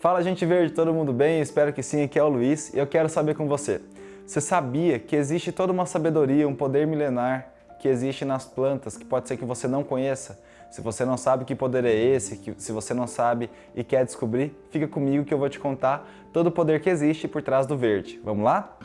Fala gente verde, todo mundo bem? Espero que sim, aqui é o Luiz e eu quero saber com você. Você sabia que existe toda uma sabedoria, um poder milenar que existe nas plantas que pode ser que você não conheça? Se você não sabe que poder é esse, que, se você não sabe e quer descobrir, fica comigo que eu vou te contar todo o poder que existe por trás do verde. Vamos lá?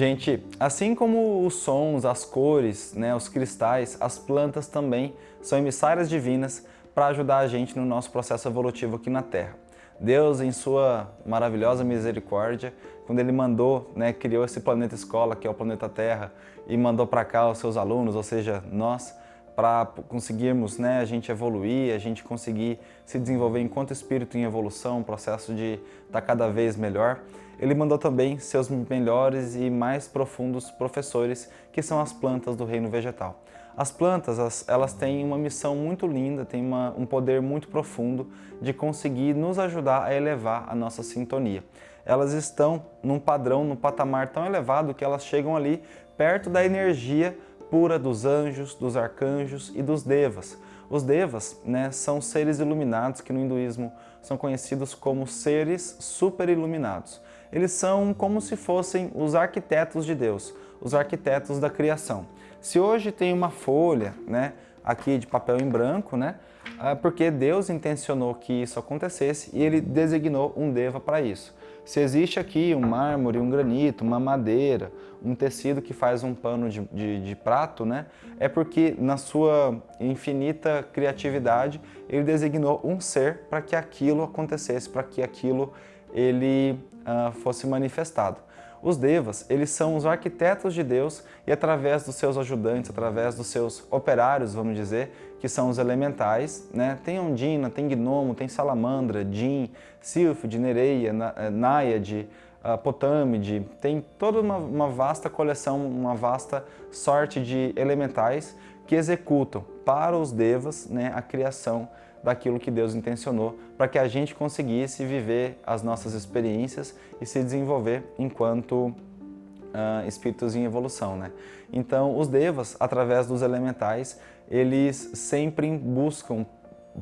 Gente, assim como os sons, as cores, né, os cristais, as plantas também são emissárias divinas para ajudar a gente no nosso processo evolutivo aqui na Terra. Deus, em sua maravilhosa misericórdia, quando Ele mandou, né, criou esse planeta escola, que é o planeta Terra, e mandou para cá os seus alunos, ou seja, nós, para conseguirmos né, a gente evoluir, a gente conseguir se desenvolver enquanto espírito em evolução, processo de estar tá cada vez melhor, ele mandou também seus melhores e mais profundos professores, que são as plantas do reino vegetal. As plantas, elas têm uma missão muito linda, têm uma, um poder muito profundo de conseguir nos ajudar a elevar a nossa sintonia. Elas estão num padrão, num patamar tão elevado que elas chegam ali perto da energia pura dos anjos, dos arcanjos e dos devas. Os devas né, são seres iluminados que no hinduísmo são conhecidos como seres super iluminados. Eles são como se fossem os arquitetos de Deus, os arquitetos da criação. Se hoje tem uma folha né, aqui de papel em branco, né, é porque Deus intencionou que isso acontecesse e Ele designou um deva para isso. Se existe aqui um mármore, um granito, uma madeira, um tecido que faz um pano de, de, de prato, né? é porque na sua infinita criatividade ele designou um ser para que aquilo acontecesse, para que aquilo ele uh, fosse manifestado. Os devas, eles são os arquitetos de Deus e através dos seus ajudantes, através dos seus operários, vamos dizer, que são os elementais, né? Tem Ondina, tem Gnomo, tem Salamandra, Jin, Silphid, Nereia, eh, Naiad, uh, Potâmide, tem toda uma, uma vasta coleção, uma vasta sorte de elementais que executam para os devas né, a criação daquilo que Deus intencionou para que a gente conseguisse viver as nossas experiências e se desenvolver enquanto uh, espíritos em evolução. Né? Então, os devas, através dos elementais, eles sempre buscam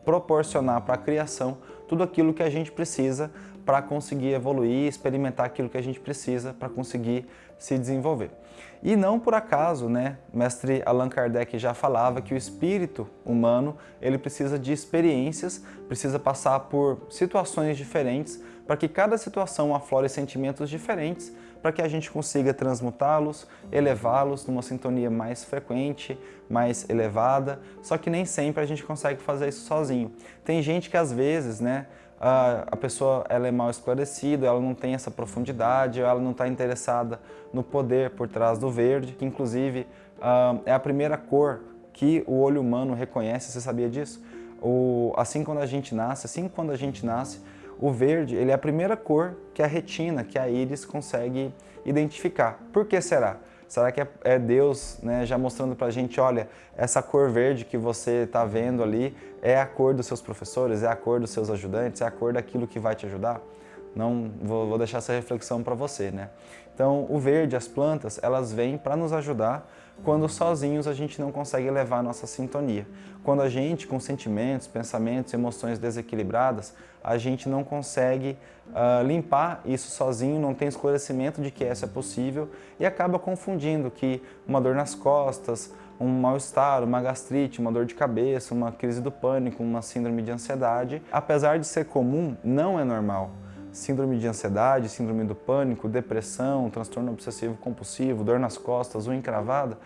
proporcionar para a criação tudo aquilo que a gente precisa para conseguir evoluir, experimentar aquilo que a gente precisa para conseguir se desenvolver. E não por acaso, né, mestre Allan Kardec já falava que o espírito humano, ele precisa de experiências, precisa passar por situações diferentes, para que cada situação aflore sentimentos diferentes, para que a gente consiga transmutá-los, elevá-los numa sintonia mais frequente, mais elevada, só que nem sempre a gente consegue fazer isso sozinho. Tem gente que às vezes, né, a pessoa ela é mal esclarecida, ela não tem essa profundidade, ela não está interessada no poder por trás do verde, que inclusive é a primeira cor que o olho humano reconhece, você sabia disso? O, assim quando a gente nasce, assim quando a gente nasce, o verde ele é a primeira cor que a retina, que a íris consegue identificar. Por que será? Será que é, é Deus né, já mostrando para a gente, olha, essa cor verde que você está vendo ali é a cor dos seus professores, é a cor dos seus ajudantes, é a cor daquilo que vai te ajudar? Não vou, vou deixar essa reflexão para você, né? Então, o verde, as plantas, elas vêm para nos ajudar quando sozinhos a gente não consegue elevar a nossa sintonia. Quando a gente, com sentimentos, pensamentos, emoções desequilibradas, a gente não consegue uh, limpar isso sozinho, não tem esclarecimento de que isso é possível e acaba confundindo que uma dor nas costas, um mal-estar, uma gastrite, uma dor de cabeça, uma crise do pânico, uma síndrome de ansiedade, apesar de ser comum, não é normal síndrome de ansiedade, síndrome do pânico, depressão, transtorno obsessivo compulsivo, dor nas costas, unha encravada,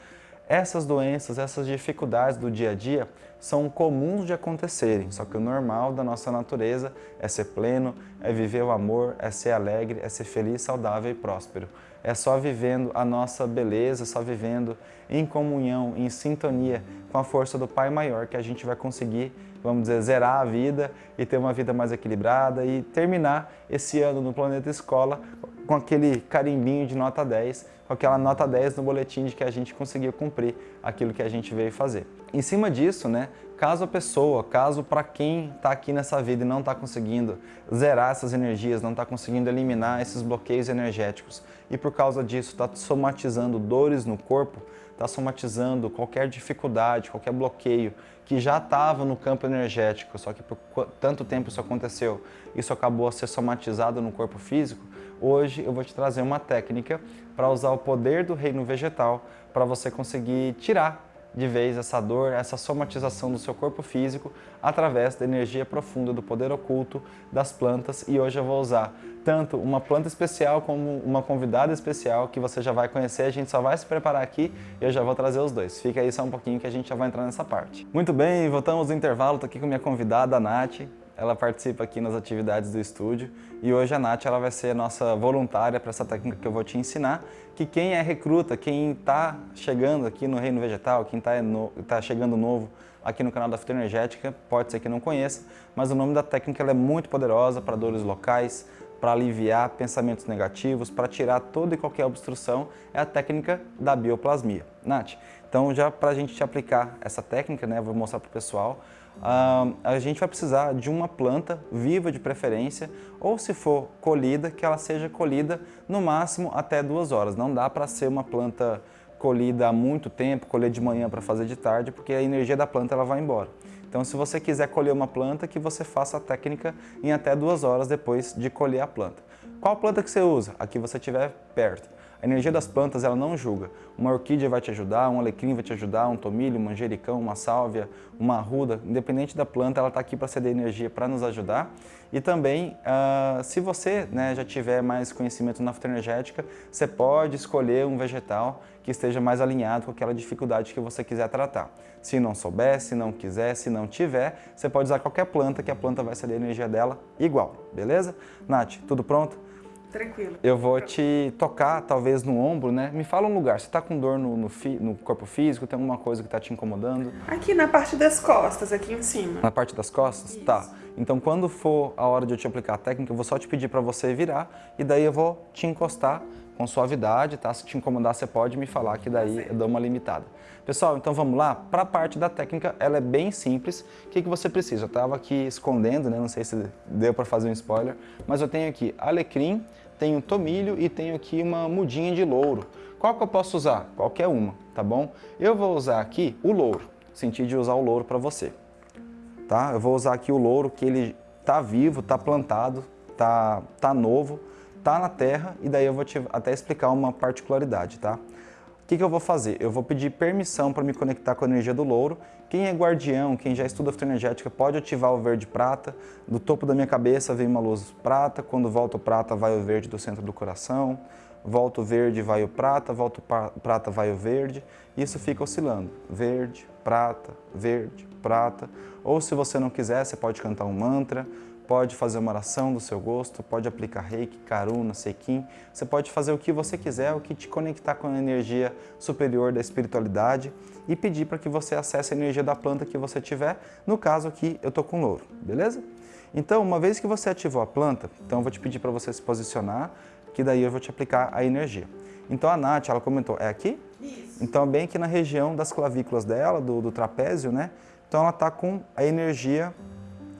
essas doenças, essas dificuldades do dia a dia são comuns de acontecerem, só que o normal da nossa natureza é ser pleno, é viver o amor, é ser alegre, é ser feliz, saudável e próspero. É só vivendo a nossa beleza, só vivendo em comunhão, em sintonia com a força do Pai Maior que a gente vai conseguir, vamos dizer, zerar a vida e ter uma vida mais equilibrada e terminar esse ano no Planeta Escola com aquele carimbinho de nota 10, com aquela nota 10 no boletim de que a gente conseguiu cumprir aquilo que a gente veio fazer. Em cima disso, né, caso a pessoa, caso para quem está aqui nessa vida e não está conseguindo zerar essas energias, não está conseguindo eliminar esses bloqueios energéticos e por causa disso está somatizando dores no corpo, está somatizando qualquer dificuldade, qualquer bloqueio que já estava no campo energético, só que por tanto tempo isso aconteceu, isso acabou a ser somatizado no corpo físico, hoje eu vou te trazer uma técnica para usar o poder do reino vegetal para você conseguir tirar de vez essa dor, essa somatização do seu corpo físico através da energia profunda do poder oculto das plantas e hoje eu vou usar tanto uma planta especial como uma convidada especial que você já vai conhecer, a gente só vai se preparar aqui e eu já vou trazer os dois. Fica aí só um pouquinho que a gente já vai entrar nessa parte. Muito bem, voltamos do intervalo, estou aqui com minha convidada, a Nath ela participa aqui nas atividades do estúdio. E hoje a Nath ela vai ser nossa voluntária para essa técnica que eu vou te ensinar, que quem é recruta, quem está chegando aqui no Reino Vegetal, quem está tá chegando novo aqui no canal da Fitoenergética, pode ser que não conheça, mas o nome da técnica é muito poderosa para dores locais, para aliviar pensamentos negativos, para tirar toda e qualquer obstrução, é a técnica da bioplasmia. Nath, então já para a gente te aplicar essa técnica, né, vou mostrar para o pessoal, uh, a gente vai precisar de uma planta viva de preferência, ou se for colhida, que ela seja colhida no máximo até duas horas. Não dá para ser uma planta colhida há muito tempo, colher de manhã para fazer de tarde, porque a energia da planta ela vai embora. Então, se você quiser colher uma planta, que você faça a técnica em até duas horas depois de colher a planta. Qual planta que você usa? A que você estiver perto. A energia das plantas ela não julga. Uma orquídea vai te ajudar, um alecrim vai te ajudar, um tomilho, um manjericão, uma sálvia, uma arruda, independente da planta, ela está aqui para ceder energia para nos ajudar. E também, uh, se você né, já tiver mais conhecimento na fitoenergética, você pode escolher um vegetal que esteja mais alinhado com aquela dificuldade que você quiser tratar. Se não souber, se não quiser, se não tiver, você pode usar qualquer planta que a planta vai ceder a energia dela igual, beleza? Nath, tudo pronto? Tranquilo. Eu vou te tocar, talvez, no ombro, né? Me fala um lugar. Você está com dor no, no, fi, no, corpo físico? Tem alguma coisa que está te incomodando? Aqui na parte das costas, aqui em cima. Na parte das costas? Isso. Tá. Então, quando for a hora de eu te aplicar a técnica, eu vou só te pedir para você virar e daí eu vou te encostar com suavidade, tá? Se te incomodar, você pode me falar que daí eu dou uma limitada. Pessoal, então vamos lá? Para a parte da técnica, ela é bem simples. O que, que você precisa? Eu estava aqui escondendo, né? Não sei se deu para fazer um spoiler, mas eu tenho aqui alecrim, tenho tomilho e tenho aqui uma mudinha de louro. Qual que eu posso usar? Qualquer uma, tá bom? Eu vou usar aqui o louro, senti de usar o louro para você. Tá? Eu vou usar aqui o louro que ele tá vivo, tá plantado, tá, tá novo, tá na terra e daí eu vou te até explicar uma particularidade, tá? O que, que eu vou fazer? Eu vou pedir permissão para me conectar com a energia do louro. Quem é guardião, quem já estuda fitoenergética, pode ativar o verde prata. Do topo da minha cabeça vem uma luz prata, quando volta o prata vai o verde do centro do coração. Volta o verde, vai o prata, volta o prata, vai o verde. Isso fica oscilando. Verde, prata, verde, prata. Ou se você não quiser, você pode cantar um mantra, pode fazer uma oração do seu gosto, pode aplicar reiki, karuna, sequim, você pode fazer o que você quiser, o que te conectar com a energia superior da espiritualidade e pedir para que você acesse a energia da planta que você tiver, no caso aqui eu estou com louro, beleza? Então, uma vez que você ativou a planta, então eu vou te pedir para você se posicionar, que daí eu vou te aplicar a energia. Então a Nath, ela comentou, é aqui? Isso. Então bem aqui na região das clavículas dela, do, do trapézio, né? Então ela está com a energia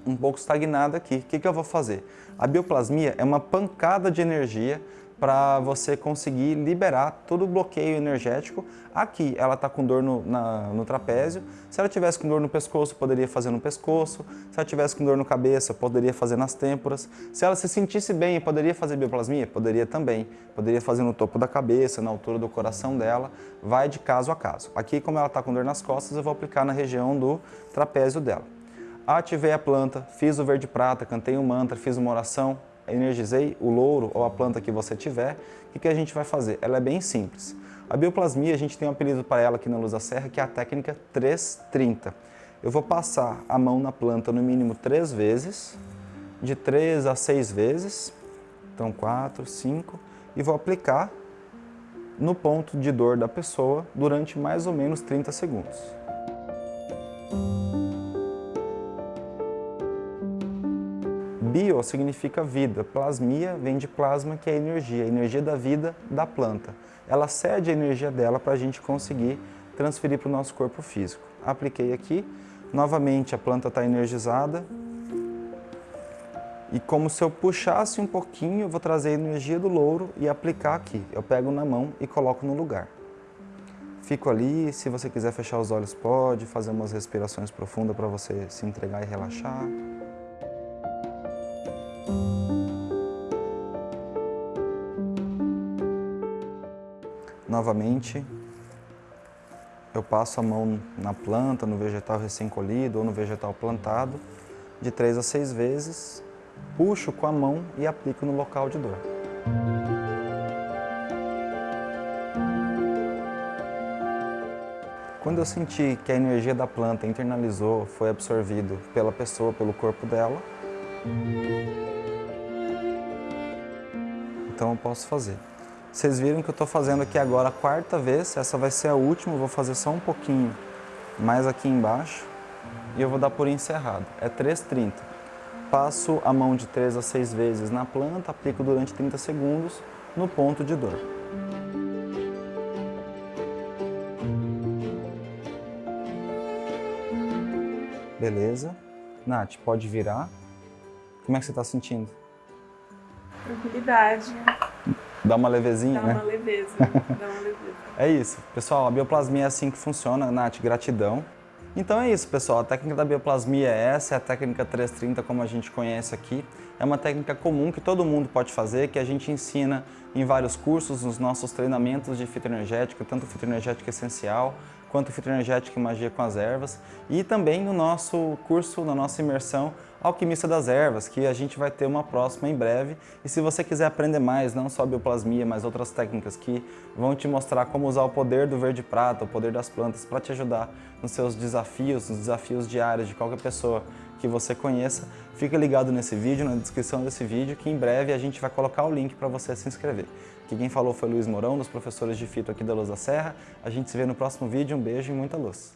um pouco estagnada aqui. O que, que eu vou fazer? A bioplasmia é uma pancada de energia para você conseguir liberar todo o bloqueio energético. Aqui ela está com dor no, na, no trapézio, se ela tivesse com dor no pescoço, poderia fazer no pescoço, se ela tivesse com dor no cabeça, poderia fazer nas têmporas, se ela se sentisse bem, poderia fazer bioplasmia? Poderia também, poderia fazer no topo da cabeça, na altura do coração dela, vai de caso a caso. Aqui, como ela está com dor nas costas, eu vou aplicar na região do trapézio dela. Ativei a planta, fiz o verde prata, cantei um mantra, fiz uma oração, energizei o louro ou a planta que você tiver, o que, a gente vai fazer? Ela é bem simples. A bioplasmia, a gente tem um apelido para ela aqui na Luz da Serra, que é a técnica 330. Eu vou passar a mão na planta no mínimo três vezes, de três a seis vezes, então quatro, cinco, e vou aplicar no ponto de dor da pessoa durante mais ou menos 30 segundos. Significa vida, plasmia vem de plasma, que é energia, a energia da vida da planta. Ela cede a energia dela para a gente conseguir transferir para o nosso corpo físico. Apliquei aqui, novamente a planta está energizada. E como se eu puxasse um pouquinho, eu vou trazer a energia do louro e aplicar aqui. Eu pego na mão e coloco no lugar. Fico ali, se você quiser fechar os olhos pode, fazer umas respirações profundas para você se entregar e relaxar. Novamente, eu passo a mão na planta, no vegetal recém-colhido ou no vegetal plantado, de três a seis vezes, puxo com a mão e aplico no local de dor. Quando eu senti que a energia da planta internalizou, foi absorvido pela pessoa, pelo corpo dela, então eu posso fazer. Vocês viram que eu estou fazendo aqui agora a quarta vez, essa vai ser a última, vou fazer só um pouquinho mais aqui embaixo e eu vou dar por encerrado. É 3,30. Passo a mão de 3 a 6 vezes na planta, aplico durante 30 segundos no ponto de dor. Beleza. Nath, pode virar. Como é que você está sentindo? Tranquilidade. Dá uma levezinha, dá né? Uma leveza, dá uma leveza. É isso. Pessoal, a bioplasmia é assim que funciona. Nath, gratidão. Então é isso, pessoal. A técnica da bioplasmia é essa, é a técnica 330 como a gente conhece aqui. É uma técnica comum que todo mundo pode fazer, que a gente ensina em vários cursos, nos nossos treinamentos de fitoenergética, tanto fitoenergética essencial, quanto fitoenergética e magia com as ervas, e também no nosso curso, na nossa imersão Alquimista das Ervas, que a gente vai ter uma próxima em breve. E se você quiser aprender mais, não só bioplasmia, mas outras técnicas que vão te mostrar como usar o poder do verde prata, o poder das plantas para te ajudar nos seus desafios, nos desafios diários de qualquer pessoa que você conheça, fica ligado nesse vídeo, na descrição desse vídeo, que em breve a gente vai colocar o link para você se inscrever. Aqui quem falou foi Luiz Mourão, dos professores de fito aqui da Luz da Serra. A gente se vê no próximo vídeo, um beijo e muita luz.